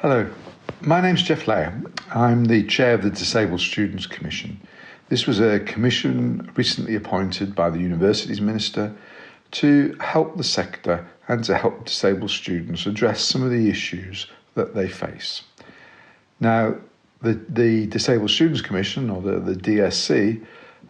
Hello, my name's Geoff Layer. I'm the chair of the Disabled Students Commission. This was a commission recently appointed by the Universities Minister to help the sector and to help disabled students address some of the issues that they face. Now, the, the Disabled Students Commission, or the, the DSC,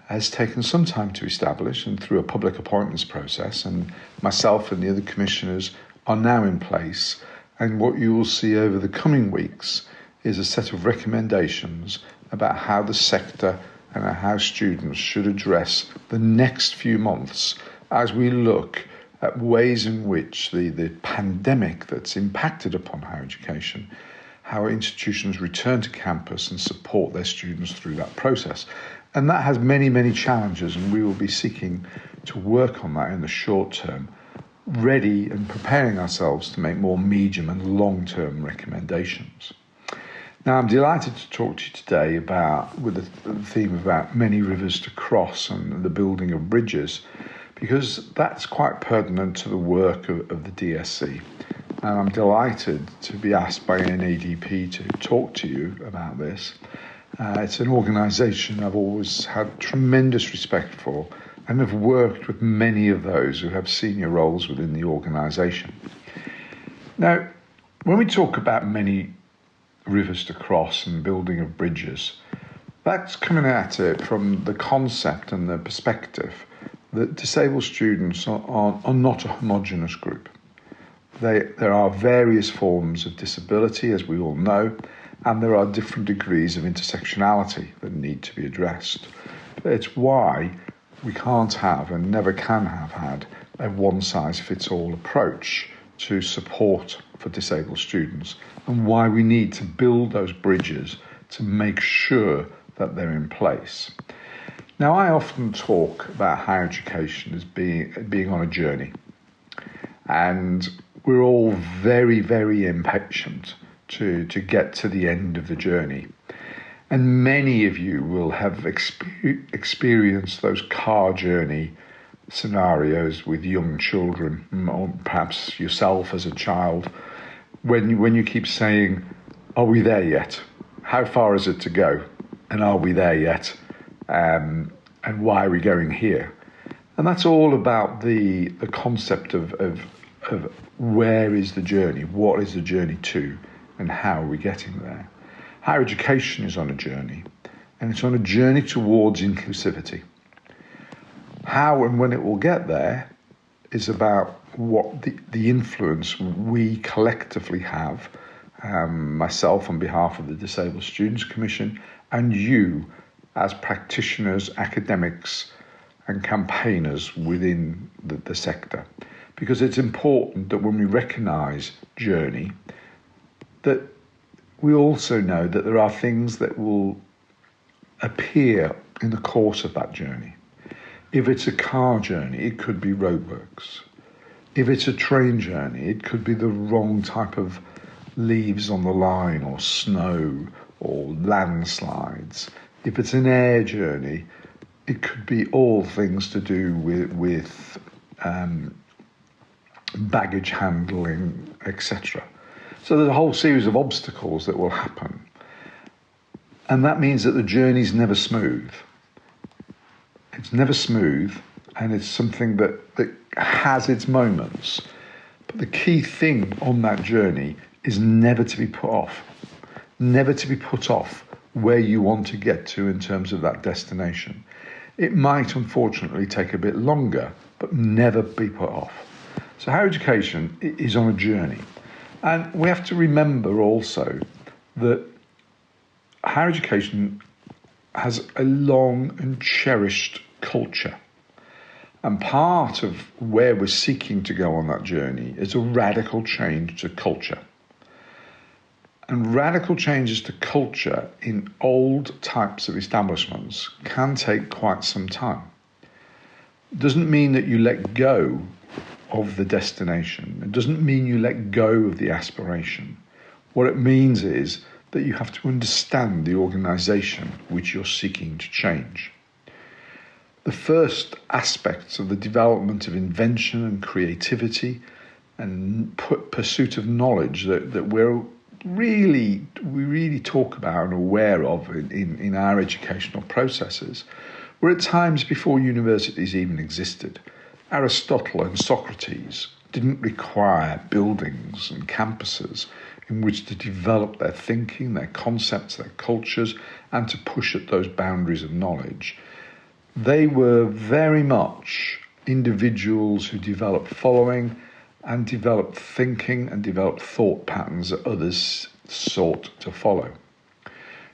has taken some time to establish and through a public appointments process, and myself and the other commissioners are now in place and what you will see over the coming weeks is a set of recommendations about how the sector and how students should address the next few months as we look at ways in which the, the pandemic that's impacted upon higher education, how institutions return to campus and support their students through that process. And that has many, many challenges, and we will be seeking to work on that in the short term ready and preparing ourselves to make more medium and long term recommendations. Now, I'm delighted to talk to you today about, with the theme about many rivers to cross and the building of bridges, because that's quite pertinent to the work of, of the DSC. And I'm delighted to be asked by NADP to talk to you about this. Uh, it's an organisation I've always had tremendous respect for and have worked with many of those who have senior roles within the organisation. Now, when we talk about many rivers to cross and building of bridges, that's coming at it from the concept and the perspective that disabled students are, are, are not a homogenous group. They, there are various forms of disability, as we all know, and there are different degrees of intersectionality that need to be addressed. It's why we can't have and never can have had a one size fits all approach to support for disabled students and why we need to build those bridges to make sure that they're in place. Now, I often talk about higher education as being, being on a journey, and we're all very, very impatient to, to get to the end of the journey. And many of you will have exper- experienced those car journey scenarios with young children, or perhaps yourself as a child, when you, when you keep saying, "Are we there yet? How far is it to go? And are we there yet? Um, and why are we going here?" And that's all about the the concept of, of of where is the journey, what is the journey to, and how are we getting there. Higher education is on a journey, and it's on a journey towards inclusivity. How and when it will get there is about what the, the influence we collectively have, um, myself on behalf of the Disabled Students Commission, and you as practitioners, academics, and campaigners within the, the sector. Because it's important that when we recognise journey, that we also know that there are things that will appear in the course of that journey. If it's a car journey, it could be roadworks. If it's a train journey, it could be the wrong type of leaves on the line, or snow, or landslides. If it's an air journey, it could be all things to do with, with um, baggage handling, etc. So there's a whole series of obstacles that will happen. And that means that the journey's never smooth. It's never smooth, and it's something that, that has its moments. But the key thing on that journey is never to be put off. Never to be put off where you want to get to in terms of that destination. It might unfortunately take a bit longer, but never be put off. So, higher education is on a journey. And we have to remember also that higher education has a long and cherished culture. And part of where we're seeking to go on that journey is a radical change to culture. And radical changes to culture in old types of establishments can take quite some time. Doesn't mean that you let go of the destination. It doesn't mean you let go of the aspiration. What it means is that you have to understand the organization which you're seeking to change. The first aspects of the development of invention and creativity and pursuit of knowledge that, that we're really we really talk about and aware of in, in, in our educational processes were at times before universities even existed. Aristotle and Socrates didn't require buildings and campuses in which to develop their thinking, their concepts, their cultures, and to push at those boundaries of knowledge. They were very much individuals who developed following and developed thinking and developed thought patterns that others sought to follow.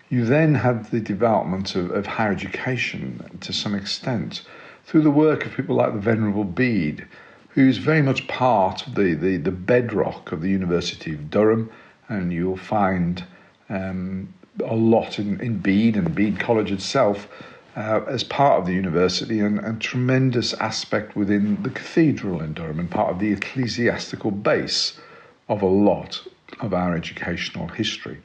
You then had the development of, of higher education to some extent through the work of people like the Venerable Bede, who's very much part of the, the, the bedrock of the University of Durham, and you'll find um, a lot in, in Bede and Bede College itself uh, as part of the university and a tremendous aspect within the cathedral in Durham and part of the ecclesiastical base of a lot of our educational history.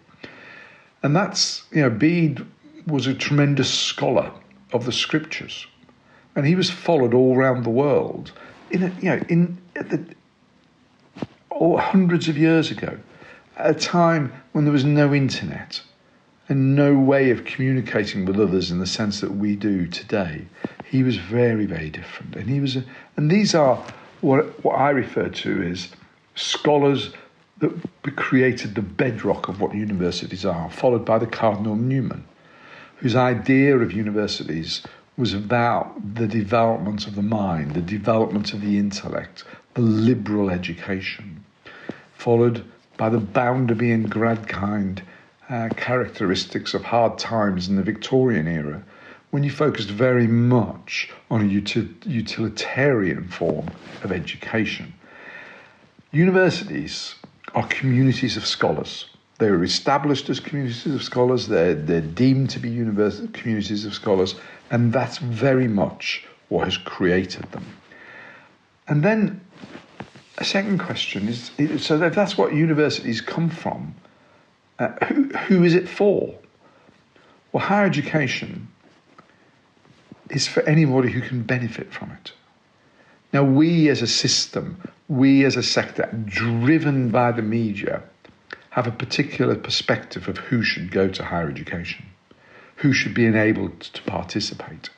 And that's, you know, Bede was a tremendous scholar of the scriptures. And he was followed all around the world in, a, you know, in the, oh, hundreds of years ago, at a time when there was no internet and no way of communicating with others in the sense that we do today. He was very, very different. And he was, a, and these are what, what I refer to as scholars that created the bedrock of what universities are, followed by the Cardinal Newman, whose idea of universities was about the development of the mind, the development of the intellect, the liberal education, followed by the Bounderby and Gradgrind uh, characteristics of hard times in the Victorian era when you focused very much on a util- utilitarian form of education. Universities are communities of scholars. They were established as communities of scholars, they're, they're deemed to be univers- communities of scholars, and that's very much what has created them. And then a second question is so if that's what universities come from, uh, who, who is it for? Well, higher education is for anybody who can benefit from it. Now, we as a system, we as a sector, driven by the media, have a particular perspective of who should go to higher education, who should be enabled to participate.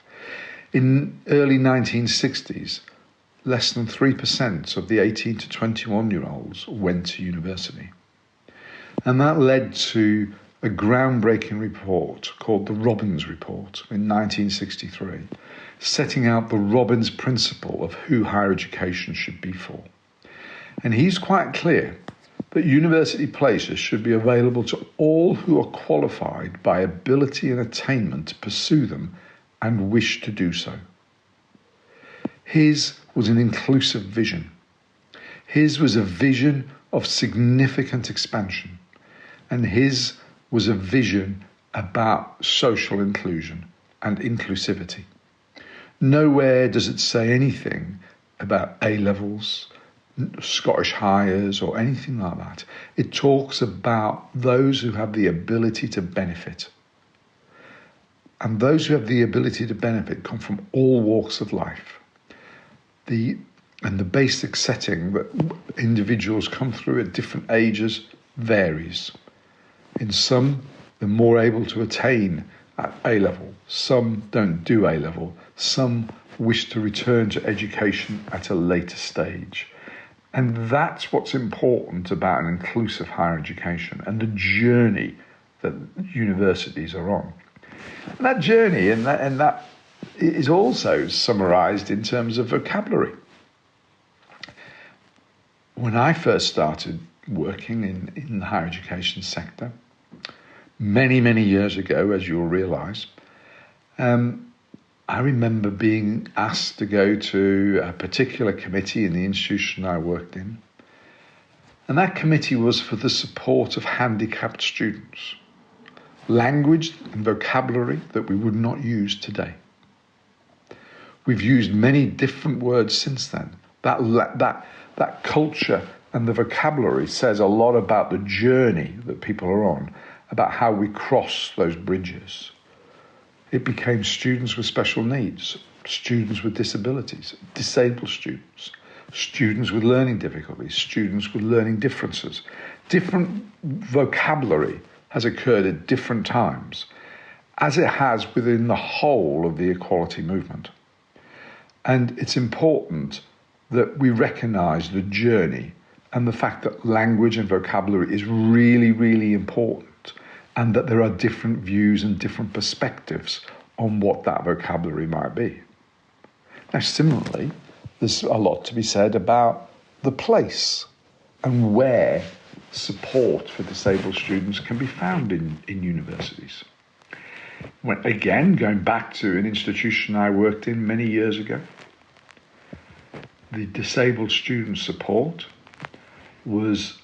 In early 1960s, less than 3% of the 18 to 21 year olds went to university. And that led to a groundbreaking report called the Robbins Report in 1963, setting out the Robbins principle of who higher education should be for. And he's quite clear that university places should be available to all who are qualified by ability and attainment to pursue them and wish to do so. His was an inclusive vision. His was a vision of significant expansion and his was a vision about social inclusion and inclusivity. Nowhere does it say anything about A levels, Scottish Highers, or anything like that. It talks about those who have the ability to benefit. And those who have the ability to benefit come from all walks of life. The, and the basic setting that individuals come through at different ages varies. In some, they're more able to attain at A level. Some don't do A level. Some wish to return to education at a later stage. And that's what's important about an inclusive higher education and the journey that universities are on. And that journey and that, and that is also summarized in terms of vocabulary. When I first started working in, in the higher education sector, many, many years ago, as you'll realise, um, I remember being asked to go to a particular committee in the institution I worked in. And that committee was for the support of handicapped students. Language and vocabulary that we would not use today. We've used many different words since then. That, that, that culture and the vocabulary says a lot about the journey that people are on about how we cross those bridges. It became students with special needs, students with disabilities, disabled students, students with learning difficulties, students with learning differences. different vocabulary has occurred at different times, as it has within the whole of the equality movement. And it's important that we recognize the journey and the fact that language and vocabulary is really, really important, and that there are different views and different perspectives on what that vocabulary might be. Now, similarly, there's a lot to be said about the place and where support for disabled students can be found in, in universities. When, again, going back to an institution I worked in many years ago, the disabled student support was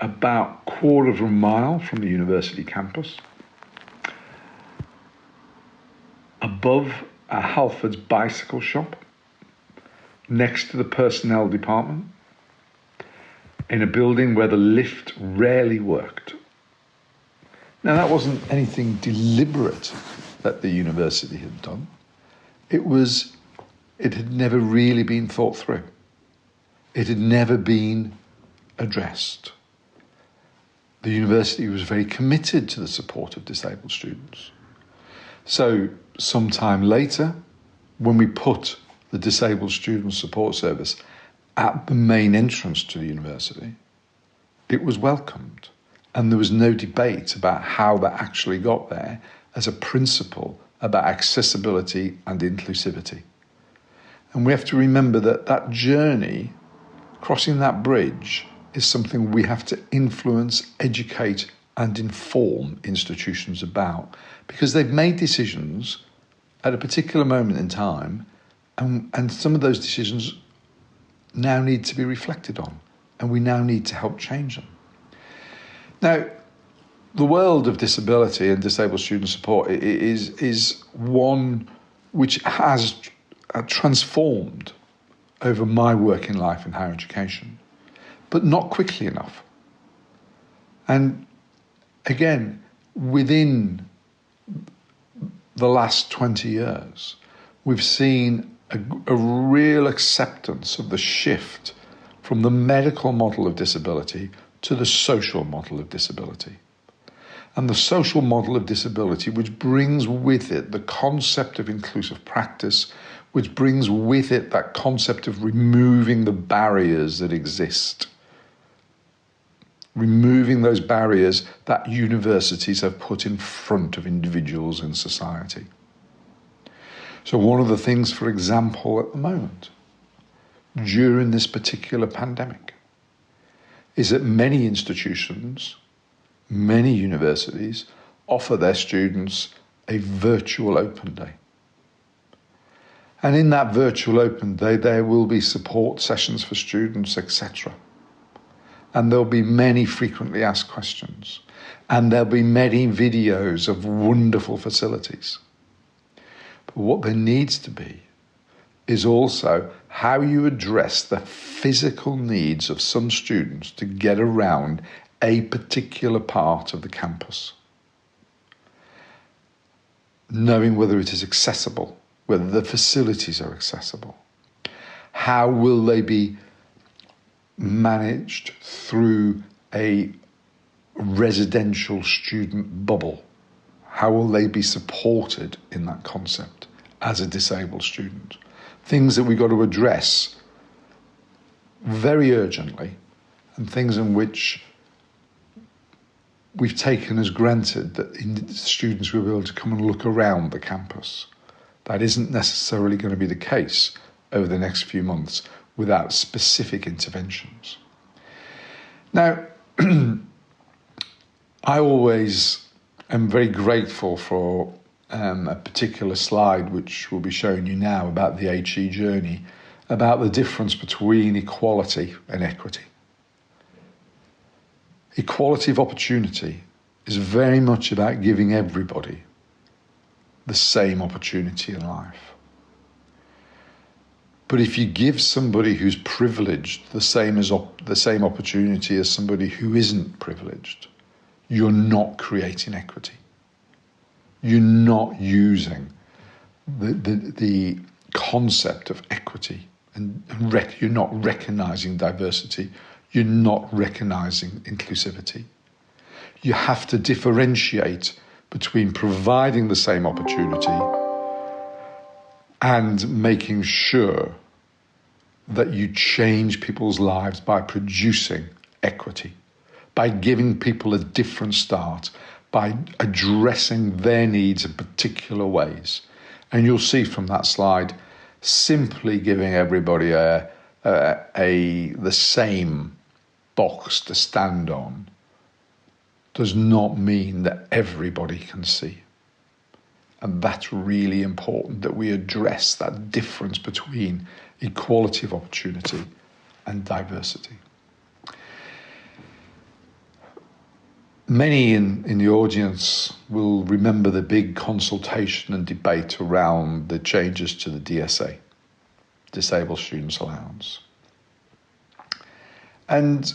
about quarter of a mile from the university campus, above a Halfords bicycle shop, next to the personnel department, in a building where the lift rarely worked. Now, that wasn't anything deliberate that the university had done. It was, it had never really been thought through. It had never been addressed. The university was very committed to the support of disabled students. So, sometime later, when we put the Disabled Student Support Service at the main entrance to the university, it was welcomed. And there was no debate about how that actually got there as a principle about accessibility and inclusivity. And we have to remember that that journey, crossing that bridge, is something we have to influence, educate, and inform institutions about because they've made decisions at a particular moment in time, and, and some of those decisions now need to be reflected on, and we now need to help change them. Now, the world of disability and disabled student support is, is one which has transformed over my working life in higher education, but not quickly enough. And again, within the last 20 years, we've seen a, a, real acceptance of the shift from the medical model of disability to the social model of disability. And the social model of disability, which brings with it the concept of inclusive practice, which brings with it that concept of removing the barriers that exist removing those barriers that universities have put in front of individuals in society. So, one of the things, for example, at the moment, during this particular pandemic, is that many institutions, many universities, offer their students a virtual open day. And in that virtual open day, there will be support sessions for students, etc and there'll be many frequently asked questions, and there'll be many videos of wonderful facilities. But what there needs to be is also how you address the physical needs of some students to get around a particular part of the campus. Knowing whether it is accessible, whether the facilities are accessible. How will they be managed through a residential student bubble? How will they be supported in that concept as a disabled student? Things that we've got to address very urgently, and things in which we've taken as granted that students will be able to come and look around the campus. That isn't necessarily going to be the case over the next few months without specific interventions. Now, I always am very grateful for um, a particular slide which will be showing you now about the HE journey, about the difference between equality and equity. Equality of opportunity is very much about giving everybody the same opportunity in life. But if you give somebody who's privileged the same as op- the same opportunity as somebody who isn't privileged, you're not creating equity. You're not using the, the, the concept of equity and, and rec- you're not recognizing diversity. you're not recognizing inclusivity. You have to differentiate between providing the same opportunity and making sure that you change people's lives by producing equity, by giving people a different start, by addressing their needs in particular ways. And you'll see from that slide, simply giving everybody a, a, a the same box to stand on does not mean that everybody can see. And that's really important that we address that difference between equality of opportunity and diversity. Many in, in the audience will remember the big consultation and debate around the changes to the DSA, Disabled Students Allowance. And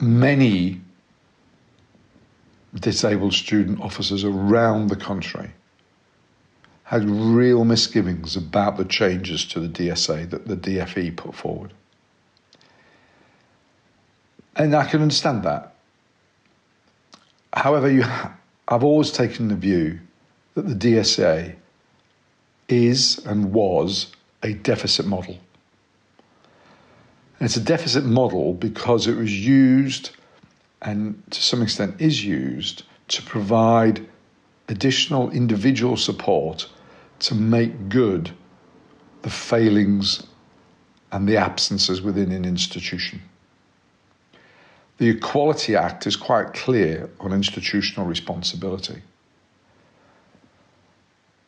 many disabled student officers around the country had real misgivings about the changes to the DSA that the DFE put forward. And I can understand that. However, you I've always taken the view that the DSA is and was a deficit model. And it's a deficit model because it was used and to some extent is used to provide additional individual support to make good the failings and the absences within an institution. The Equality Act is quite clear on institutional responsibility.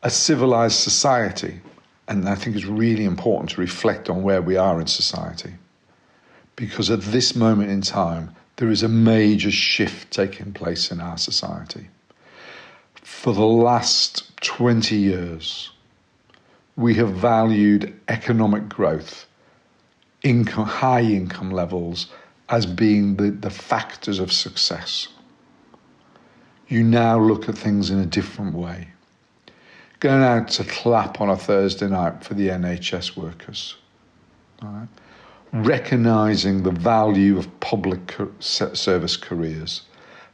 A civilized society, and I think it's really important to reflect on where we are in society, because at this moment in time, there is a major shift taking place in our society. For the last 20 years, we have valued economic growth, income, high income levels, as being the, the factors of success. You now look at things in a different way. Going out to clap on a Thursday night for the NHS workers. Right? Recognizing the value of public service careers,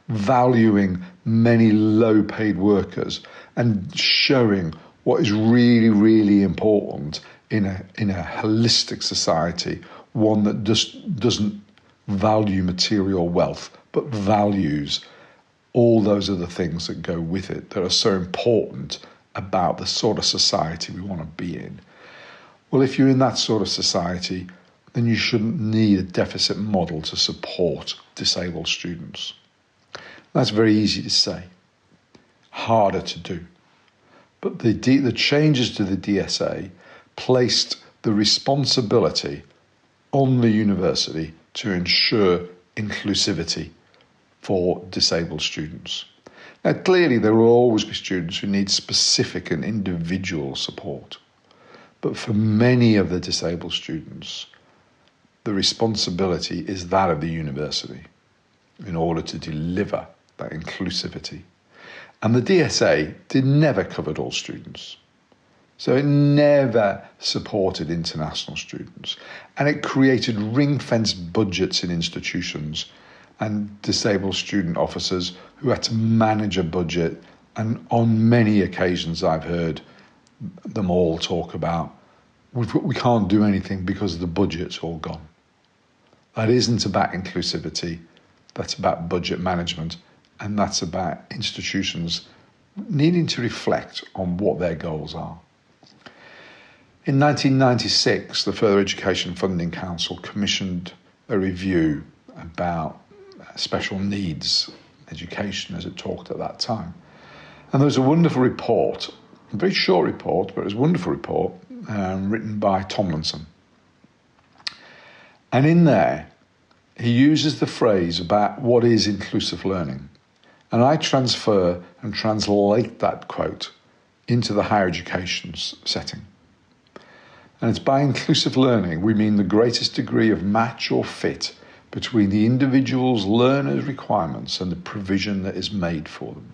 valuing many low paid workers, and showing what is really, really important in a, in a holistic society, one that just doesn't value material wealth, but values all those other things that go with it that are so important about the sort of society we want to be in. Well, if you're in that sort of society, then you shouldn't need a deficit model to support disabled students. That's very easy to say, harder to do. But the, D, the changes to the DSA placed the responsibility on the university to ensure inclusivity for disabled students. Now, clearly, there will always be students who need specific and individual support. But for many of the disabled students, the responsibility is that of the university in order to deliver that inclusivity. And the DSA did never covered all students. So it never supported international students. And it created ring fenced budgets in institutions and disabled student officers who had to manage a budget. And on many occasions, I've heard them all talk about we can't do anything because the budget's all gone. That isn't about inclusivity, that's about budget management and that's about institutions needing to reflect on what their goals are. In 1996, the Further Education Funding Council commissioned a review about special needs education as it talked at that time. And there was a wonderful report, a very short report, but it was a wonderful report, um, written by Tomlinson. And in there, he uses the phrase about what is inclusive learning. And I transfer and translate that quote into the higher education setting. And it's by inclusive learning we mean the greatest degree of match or fit between the individual's learner's requirements and the provision that is made for them.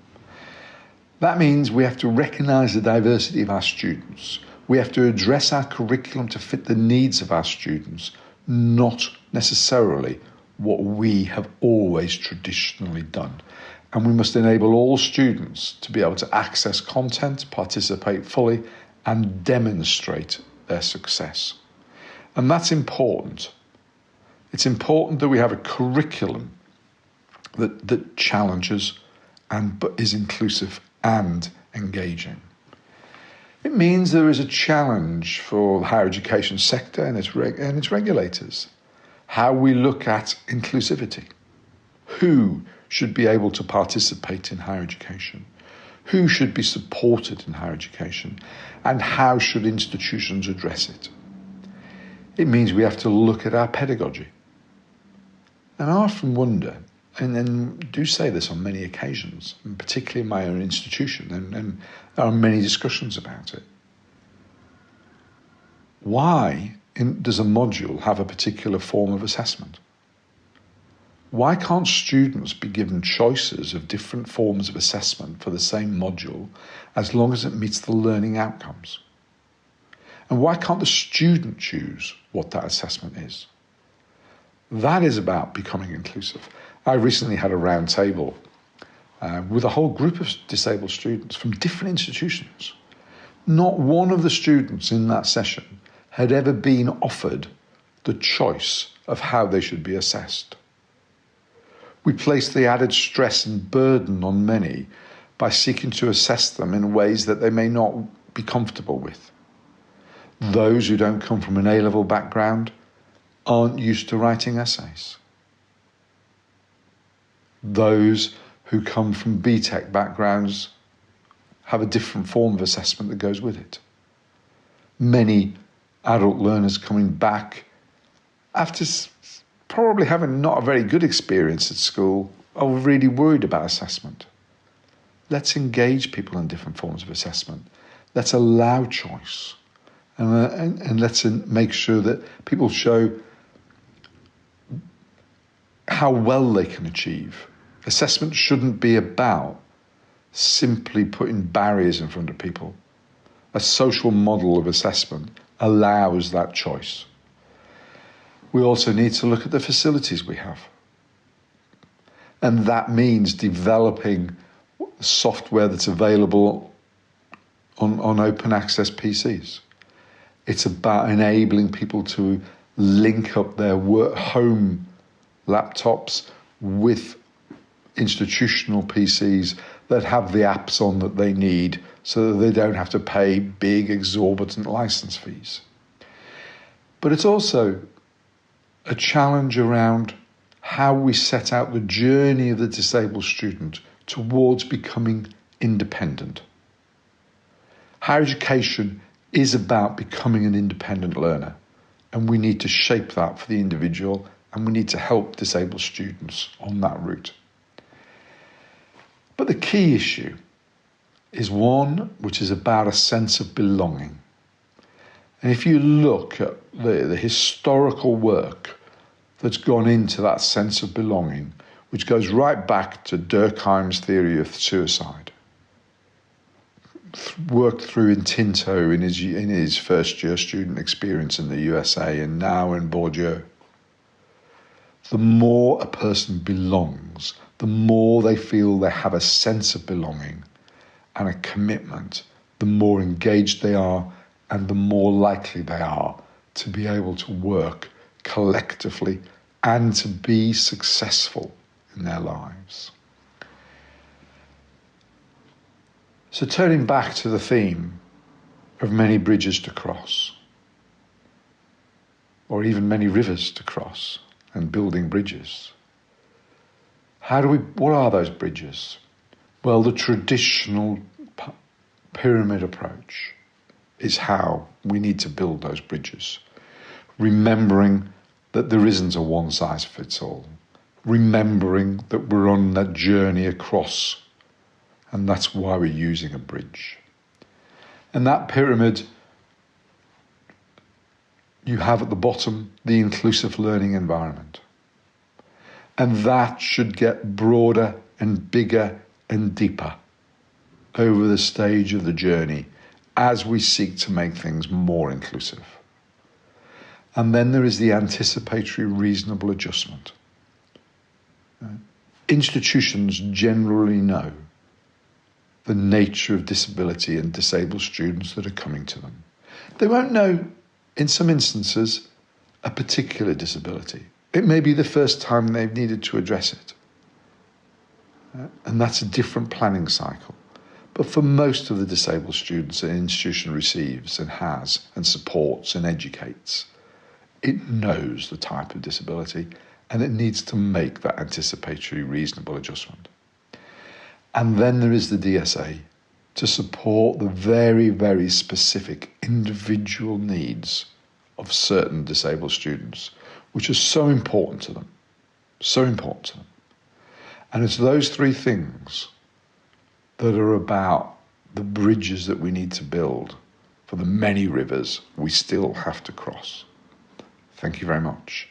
That means we have to recognise the diversity of our students. We have to address our curriculum to fit the needs of our students, not necessarily what we have always traditionally done. And we must enable all students to be able to access content, participate fully, and demonstrate their success. And that's important. It's important that we have a curriculum that, that challenges and is inclusive and engaging. It means there is a challenge for the higher education sector and its, reg- and its regulators. How we look at inclusivity. Who should be able to participate in higher education? Who should be supported in higher education? And how should institutions address it? It means we have to look at our pedagogy. And I often wonder and, and do say this on many occasions, and particularly in my own institution, and, and there are many discussions about it. Why in, does a module have a particular form of assessment? Why can't students be given choices of different forms of assessment for the same module as long as it meets the learning outcomes? And why can't the student choose what that assessment is? That is about becoming inclusive. I recently had a round table uh, with a whole group of disabled students from different institutions. Not one of the students in that session had ever been offered the choice of how they should be assessed. We place the added stress and burden on many by seeking to assess them in ways that they may not be comfortable with. Those who don't come from an A level background aren't used to writing essays those who come from BTEC backgrounds have a different form of assessment that goes with it. Many adult learners coming back after probably having not a very good experience at school are really worried about assessment. Let's engage people in different forms of assessment. Let's allow choice. And, uh, and, and let's make sure that people show how well they can achieve Assessment shouldn't be about simply putting barriers in front of people. A social model of assessment allows that choice. We also need to look at the facilities we have. And that means developing software that's available on, on open access PCs. It's about enabling people to link up their work, home laptops with institutional PCs that have the apps on that they need so that they don't have to pay big, exorbitant license fees. But it's also a challenge around how we set out the journey of the disabled student towards becoming independent. Higher education is about becoming an independent learner, and we need to shape that for the individual and we need to help disabled students on that route. But the key issue is one which is about a sense of belonging. And if you look at the, the historical work that's gone into that sense of belonging, which goes right back to Durkheim's theory of suicide, worked through in Tinto in his, in his first year student experience in the USA and now in Bordeaux. The more a person belongs, the more they feel they have a sense of belonging and a commitment, the more engaged they are and the more likely they are to be able to work collectively and to be successful in their lives. So, turning back to the theme of many bridges to cross, or even many rivers to cross, and building bridges. How do we, what are those bridges? Well, the traditional pyramid approach is how we need to build those bridges. Remembering that there isn't a one size fits all. Remembering that we're on that journey across, and that's why we're using a bridge. And that pyramid, you have at the bottom the inclusive learning environment. And that should get broader and bigger and deeper over the stage of the journey as we seek to make things more inclusive. And then there is the anticipatory reasonable adjustment. Uh, institutions generally know the nature of disability and disabled students that are coming to them. They won't know, in some instances, a particular disability. It may be the first time they've needed to address it. Uh, and that's a different planning cycle. But for most of the disabled students an institution receives and has and supports and educates, it knows the type of disability and it needs to make that anticipatory reasonable adjustment. And then there is the DSA to support the very, very specific individual needs of certain disabled students, which are so important to them. So important to them. And it's those three things that are about the bridges that we need to build for the many rivers we still have to cross. Thank you very much.